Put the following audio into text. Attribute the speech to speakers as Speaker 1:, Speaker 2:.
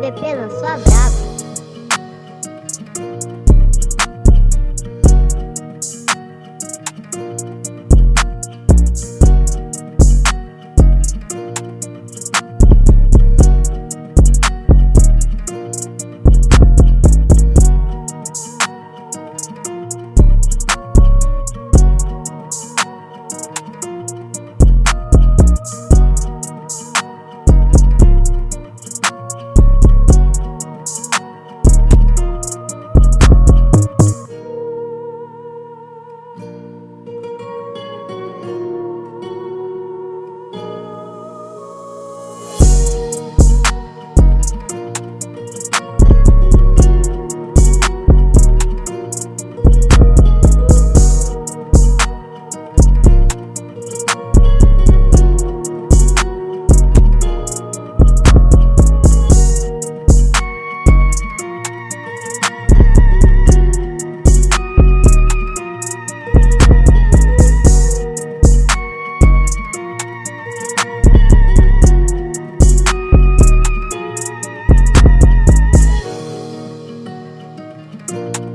Speaker 1: bebê, não sou brabo. Bye.